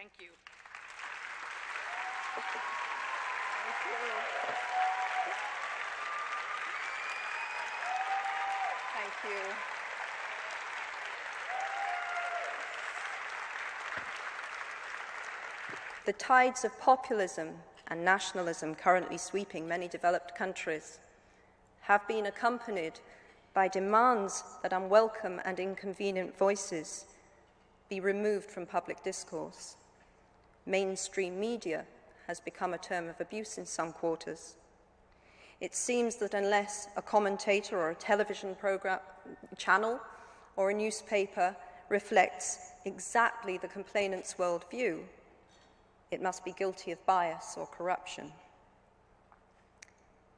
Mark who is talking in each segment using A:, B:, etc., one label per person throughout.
A: Thank you.
B: Thank you. The tides of populism and nationalism currently sweeping many developed countries have been accompanied by demands that unwelcome and inconvenient voices be removed from public discourse. Mainstream media has become a term of abuse in some quarters. It seems that unless a commentator or a television program, channel or a newspaper reflects exactly the complainant's worldview, it must be guilty of bias or corruption.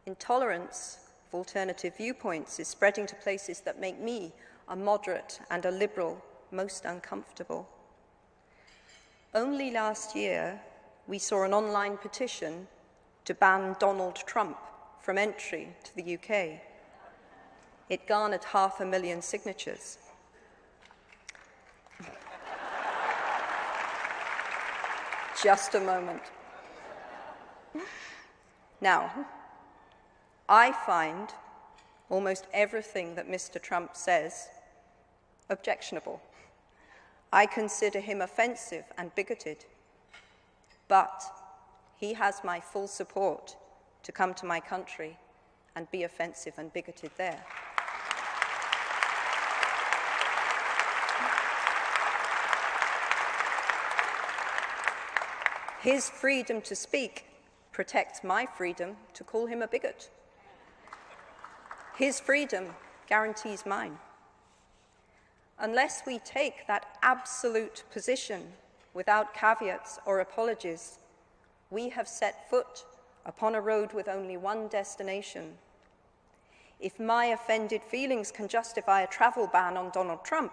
B: Intolerance of alternative viewpoints is spreading to places that make me, a moderate and a liberal, most uncomfortable. Only last year, we saw an online petition to ban Donald Trump from entry to the UK. It garnered half a million signatures. Just a moment. Now, I find almost everything that Mr. Trump says objectionable. I consider him offensive and bigoted. But he has my full support to come to my country and be offensive and bigoted there. His freedom to speak protects my freedom to call him a bigot. His freedom guarantees mine. Unless we take that absolute position without caveats or apologies, we have set foot upon a road with only one destination. If my offended feelings can justify a travel ban on Donald Trump,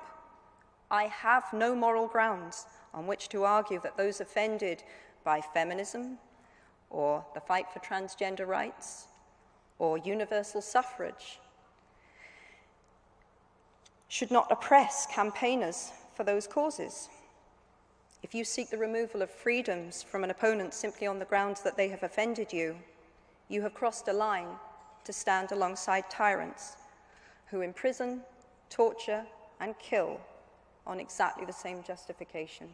B: I have no moral grounds on which to argue that those offended by feminism, or the fight for transgender rights, or universal suffrage, should not oppress campaigners for those causes. If you seek the removal of freedoms from an opponent simply on the grounds that they have offended you, you have crossed a line to stand alongside tyrants who imprison, torture, and kill on exactly the same justification.